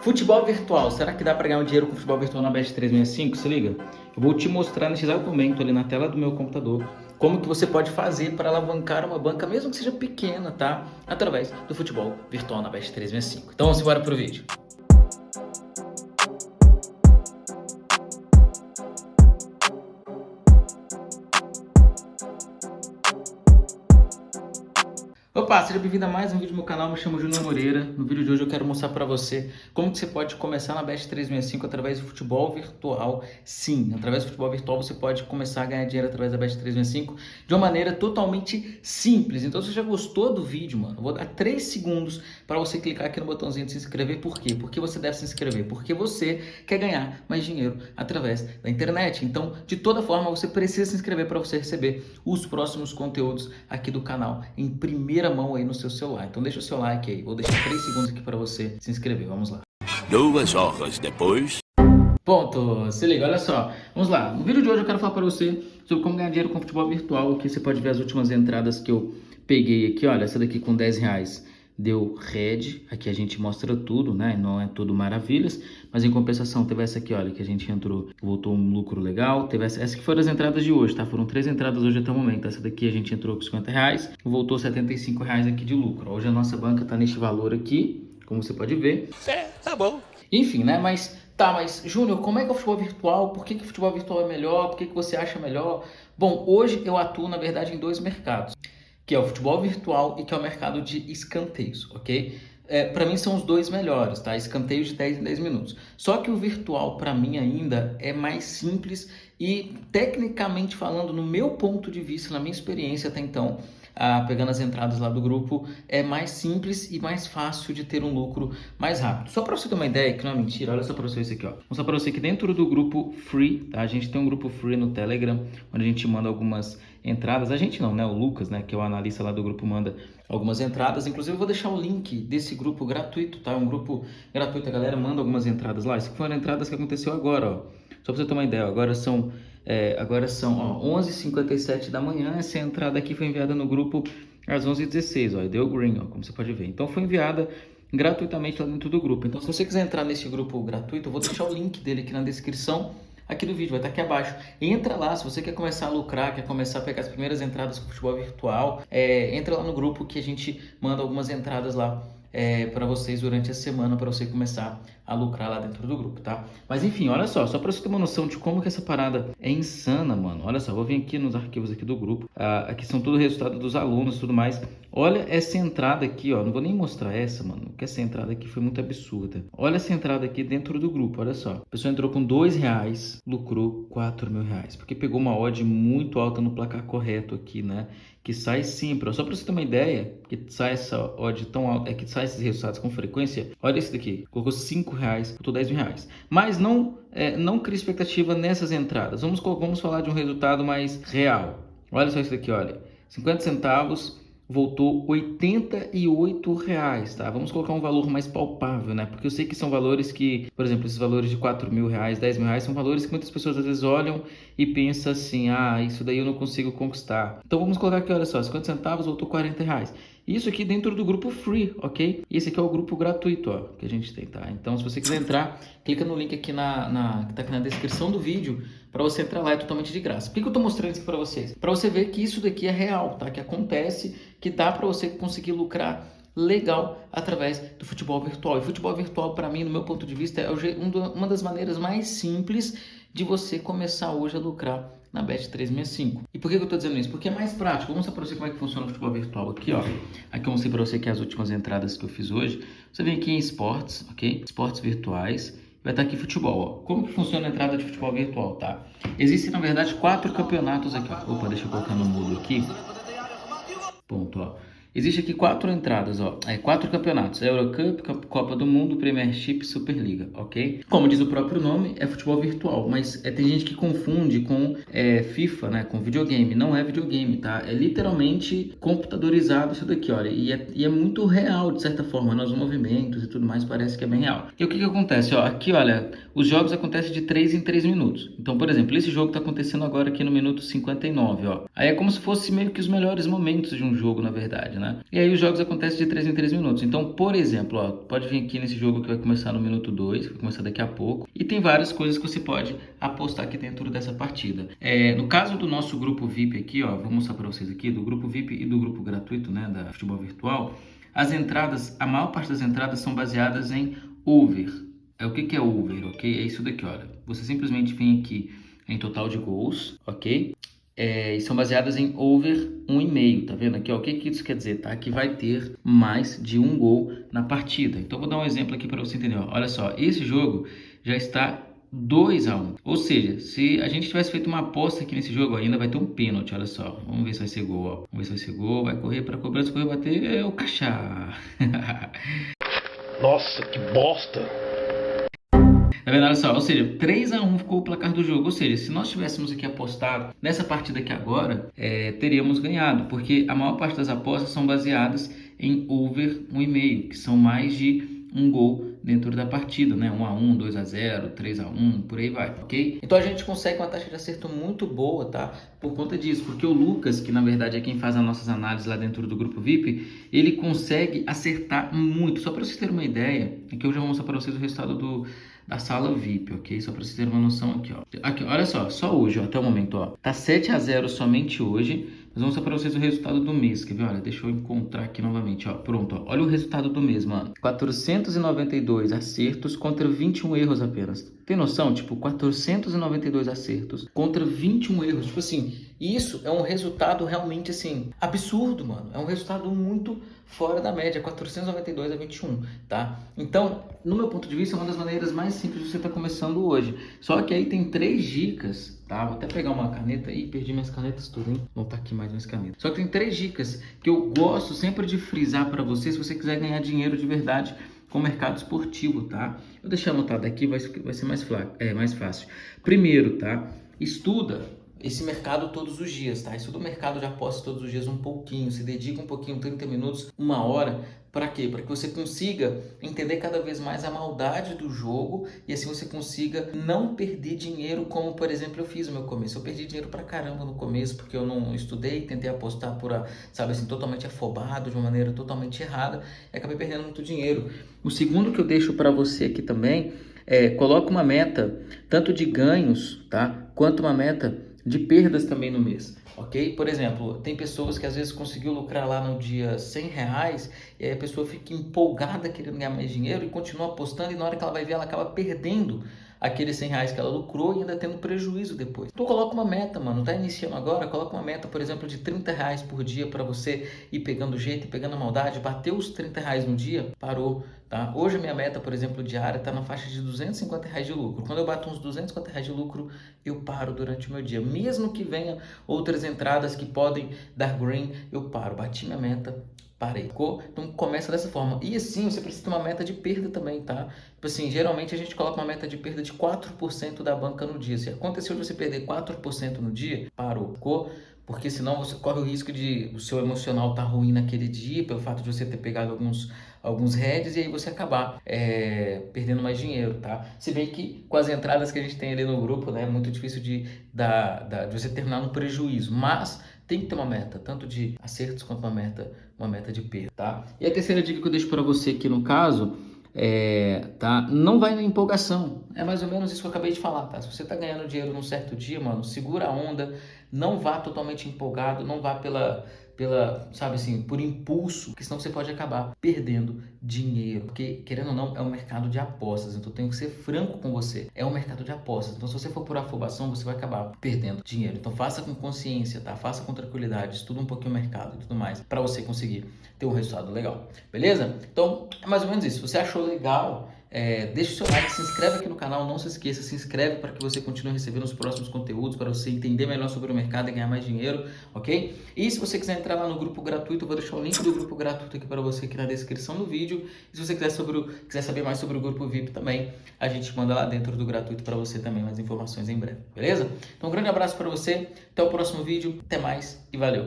Futebol virtual, será que dá para ganhar um dinheiro com futebol virtual na Bet 365? Se liga, eu vou te mostrar nesse exato momento ali na tela do meu computador como que você pode fazer para alavancar uma banca, mesmo que seja pequena, tá? Através do futebol virtual na Bet 365. Então vamos embora pro vídeo. Opa, seja bem-vindo a mais um vídeo do meu canal, me chamo Júnior Moreira. No vídeo de hoje eu quero mostrar para você como que você pode começar na Best 365 através do futebol virtual. Sim, através do futebol virtual você pode começar a ganhar dinheiro através da Best 365 de uma maneira totalmente simples. Então se você já gostou do vídeo, mano, eu vou dar 3 segundos para você clicar aqui no botãozinho de se inscrever. Por quê? Porque você deve se inscrever, porque você quer ganhar mais dinheiro através da internet. Então, de toda forma, você precisa se inscrever para você receber os próximos conteúdos aqui do canal em primeira primeira mão aí no seu celular. Então deixa o seu like aí. Vou deixar 3 segundos aqui para você se inscrever. Vamos lá. Duas horas depois. Ponto. Se liga, olha só. Vamos lá. No vídeo de hoje eu quero falar para você sobre como ganhar dinheiro com futebol virtual. Aqui você pode ver as últimas entradas que eu peguei aqui. Olha, essa daqui com 10 reais deu red, aqui a gente mostra tudo, né, não é tudo maravilhas, mas em compensação teve essa aqui, olha, que a gente entrou, voltou um lucro legal, teve essa, essa que foram as entradas de hoje, tá, foram três entradas hoje até o momento, essa daqui a gente entrou com 50 reais, voltou 75 reais aqui de lucro, hoje a nossa banca tá neste valor aqui, como você pode ver. É, tá bom. Enfim, né, mas, tá, mas, Júnior, como é que é o futebol virtual, por que, que o futebol virtual é melhor, por que, que você acha melhor? Bom, hoje eu atuo, na verdade, em dois mercados que é o futebol virtual e que é o mercado de escanteios, ok? É, para mim são os dois melhores, tá? Escanteios de 10 em 10 minutos. Só que o virtual para mim ainda é mais simples e tecnicamente falando, no meu ponto de vista, na minha experiência até então, ah, pegando as entradas lá do grupo, é mais simples e mais fácil de ter um lucro mais rápido. Só para você ter uma ideia, que não é mentira, olha só para você isso aqui, ó. Vou mostrar para você que dentro do grupo free, tá? A gente tem um grupo free no Telegram, onde a gente manda algumas entradas. A gente não, né? O Lucas, né? Que é o analista lá do grupo, manda algumas entradas. Inclusive, eu vou deixar o link desse grupo gratuito, tá? É um grupo gratuito, a galera manda algumas entradas lá. Essas foram entradas que aconteceu agora, ó. Só para você ter uma ideia, agora são, é, agora são 11h57 da manhã. Essa entrada aqui foi enviada no grupo às 11h16, ó. Deu green, ó, como você pode ver. Então, foi enviada gratuitamente lá dentro do grupo. Então, se você quiser entrar nesse grupo gratuito, eu vou deixar o link dele aqui na descrição aqui do vídeo, vai estar aqui abaixo. Entra lá, se você quer começar a lucrar, quer começar a pegar as primeiras entradas com futebol virtual, é, entra lá no grupo que a gente manda algumas entradas lá é, para vocês durante a semana para você começar a lucrar lá dentro do grupo, tá? Mas enfim, olha só, só para você ter uma noção de como que essa parada é insana, mano. Olha só, vou vir aqui nos arquivos aqui do grupo. Ah, aqui são tudo resultado dos alunos e tudo mais. Olha essa entrada aqui, ó. Não vou nem mostrar essa, mano, porque essa entrada aqui foi muito absurda. Olha essa entrada aqui dentro do grupo, olha só. A pessoa entrou com dois reais, lucrou quatro mil reais, porque pegou uma odd muito alta no placar correto aqui, né? Que sai sempre, ó. Só para você ter uma ideia, que sai essa odd tão alta, é que sai esses resultados com frequência. Olha esse daqui, colocou cinco reais, botou 10 mil reais. Mas não, é, não cria expectativa nessas entradas. Vamos, vamos falar de um resultado mais real. Olha só isso daqui, olha. 50 centavos voltou 88 reais, tá? Vamos colocar um valor mais palpável, né? Porque eu sei que são valores que, por exemplo, esses valores de 4 mil reais, 10 mil reais, são valores que muitas pessoas às vezes olham e pensam assim, ah, isso daí eu não consigo conquistar. Então vamos colocar aqui, olha só, 50 centavos voltou 40 reais. Isso aqui dentro do grupo free, ok? E esse aqui é o grupo gratuito, ó, que a gente tem, tá? Então, se você quiser entrar, clica no link aqui na, na que tá aqui na descrição do vídeo para você entrar lá, é totalmente de graça. Por que, que eu tô mostrando isso para vocês? Para você ver que isso daqui é real, tá? Que acontece, que dá para você conseguir lucrar legal através do futebol virtual. E futebol virtual, para mim, no meu ponto de vista, é uma das maneiras mais simples de você começar hoje a lucrar na Bet365. E por que eu estou dizendo isso? Porque é mais prático. Vou mostrar para você como é que funciona o futebol virtual aqui, ó. Aqui eu mostrei para você que as últimas entradas que eu fiz hoje. Você vem aqui em esportes, ok? Esportes virtuais. Vai estar aqui futebol, ó. Como que funciona a entrada de futebol virtual, tá? Existem, na verdade, quatro campeonatos aqui, ó. Opa, deixa eu colocar no mudo aqui. Ponto, ó. Existe aqui quatro entradas, ó, é, quatro campeonatos, Eurocup, Copa do Mundo, Premiership Superliga, ok? Como diz o próprio nome, é futebol virtual, mas é, tem gente que confunde com é, FIFA, né, com videogame, não é videogame, tá? É literalmente computadorizado isso daqui, olha, e é, e é muito real, de certa forma, nos movimentos e tudo mais, parece que é bem real. E o que que acontece, ó, aqui, olha, os jogos acontecem de 3 em 3 minutos. Então, por exemplo, esse jogo tá acontecendo agora aqui no minuto 59, ó. Aí é como se fosse meio que os melhores momentos de um jogo, na verdade, né? Né? E aí os jogos acontecem de 3 em 3 minutos. Então, por exemplo, ó, pode vir aqui nesse jogo que vai começar no minuto 2, vai começar daqui a pouco. E tem várias coisas que você pode apostar aqui dentro dessa partida. É, no caso do nosso grupo VIP aqui, ó, vou mostrar para vocês aqui, do grupo VIP e do grupo gratuito, né, da futebol virtual, as entradas, a maior parte das entradas são baseadas em over. É o que, que é over, ok? É isso daqui, olha. Você simplesmente vem aqui em total de gols, ok? É, e são baseadas em over 1,5, tá vendo aqui? Ó, o que, que isso quer dizer? Tá? Que vai ter mais de um gol na partida. Então, vou dar um exemplo aqui para você entender. Ó. Olha só, esse jogo já está 2 a 1 Ou seja, se a gente tivesse feito uma aposta aqui nesse jogo, ainda vai ter um pênalti, olha só. Vamos ver se vai ser gol, ó. Vamos ver se vai ser gol, vai correr para cobrança, correr, bater, é o Cachá. Nossa, que bosta! Tá vendo? Olha só, ou seja, 3 a 1 ficou o placar do jogo. Ou seja, se nós tivéssemos aqui apostado nessa partida aqui agora, é, teríamos ganhado, porque a maior parte das apostas são baseadas em over 1,5, que são mais de um gol dentro da partida, né? 1 a 1, 2 a 0, 3 a 1, por aí vai, ok? Então a gente consegue uma taxa de acerto muito boa, tá? Por conta disso, porque o Lucas, que na verdade é quem faz as nossas análises lá dentro do grupo VIP, ele consegue acertar muito. Só para vocês terem uma ideia, aqui eu já vou mostrar para vocês o resultado do da sala VIP, ok? Só para vocês terem uma noção aqui, ó. Aqui, olha só, só hoje, ó, até o momento, ó. Tá 7 a 0 somente hoje. Mas vamos mostrar para vocês o resultado do mês, quer ver? Olha, deixa eu encontrar aqui novamente, ó. Pronto, ó. Olha o resultado do mês, mano. 492 acertos contra 21 erros apenas. Tem noção? Tipo, 492 acertos contra 21 erros. Tipo assim, isso é um resultado realmente, assim, absurdo, mano. É um resultado muito fora da média, 492 a 21, tá? Então, no meu ponto de vista, é uma das maneiras mais simples de você estar tá começando hoje. Só que aí tem três dicas tá? Vou até pegar uma caneta aí, perdi minhas canetas tudo, hein? Vou tá aqui mais minhas canetas. Só que tem três dicas que eu gosto sempre de frisar para você se você quiser ganhar dinheiro de verdade com o mercado esportivo, tá? Eu deixar anotado aqui, vai, vai ser mais, é, mais fácil. Primeiro, tá? Estuda esse mercado todos os dias, tá? Estuda o mercado de apostas todos os dias um pouquinho, se dedica um pouquinho, 30 minutos, uma hora, para quê? Para que você consiga entender cada vez mais a maldade do jogo e assim você consiga não perder dinheiro, como por exemplo eu fiz no meu começo. Eu perdi dinheiro pra caramba no começo porque eu não estudei, tentei apostar por, sabe assim, totalmente afobado, de uma maneira totalmente errada e acabei perdendo muito dinheiro. O segundo que eu deixo para você aqui também é coloca uma meta tanto de ganhos, tá? Quanto uma meta de perdas também no mês, ok? Por exemplo, tem pessoas que às vezes conseguiu lucrar lá no dia 100 reais e aí a pessoa fica empolgada querendo ganhar mais dinheiro e continua apostando e na hora que ela vai ver ela acaba perdendo aqueles 100 reais que ela lucrou e ainda tendo prejuízo depois. Então coloca uma meta, mano. Tá iniciando agora? Coloca uma meta, por exemplo, de 30 reais por dia para você ir pegando jeito pegando a maldade. Bateu os 30 reais no dia, parou. Tá? Hoje a minha meta, por exemplo, diária está na faixa de 250 reais de lucro. Quando eu bato uns 250 reais de lucro, eu paro durante o meu dia. Mesmo que venha outras entradas que podem dar green, eu paro. Bati minha meta, parei. Então começa dessa forma. E assim, você precisa ter uma meta de perda também, tá? Tipo assim, geralmente a gente coloca uma meta de perda de 4% da banca no dia. Se aconteceu de você perder 4% no dia, parou. Ficou? Porque senão você corre o risco de o seu emocional tá ruim naquele dia, pelo fato de você ter pegado alguns, alguns heads e aí você acabar é, perdendo mais dinheiro, tá? Se bem que com as entradas que a gente tem ali no grupo, né, é muito difícil de, da, da, de você terminar no prejuízo. Mas tem que ter uma meta, tanto de acertos quanto uma meta, uma meta de perda, tá? E a terceira dica que eu deixo para você aqui no caso é, tá? Não vai na empolgação. É mais ou menos isso que eu acabei de falar, tá? Se você tá ganhando dinheiro num certo dia, mano, segura a onda, não vá totalmente empolgado, não vá pela pela, sabe assim, por impulso, que senão você pode acabar perdendo dinheiro. Porque, querendo ou não, é um mercado de apostas. Então, tenho que ser franco com você. É um mercado de apostas. Então, se você for por afobação, você vai acabar perdendo dinheiro. Então, faça com consciência, tá? Faça com tranquilidade, estuda um pouquinho o mercado e tudo mais, para você conseguir ter um resultado legal. Beleza? Então, é mais ou menos isso. Se você achou legal é, deixa o seu like, se inscreve aqui no canal, não se esqueça, se inscreve para que você continue recebendo os próximos conteúdos, para você entender melhor sobre o mercado e ganhar mais dinheiro, ok? E se você quiser entrar lá no grupo gratuito, eu vou deixar o link do grupo gratuito aqui para você aqui na descrição do vídeo. E se você quiser, sobre o, quiser saber mais sobre o grupo VIP também, a gente manda lá dentro do gratuito para você também mais informações em breve, beleza? Então um grande abraço para você, até o próximo vídeo, até mais e valeu!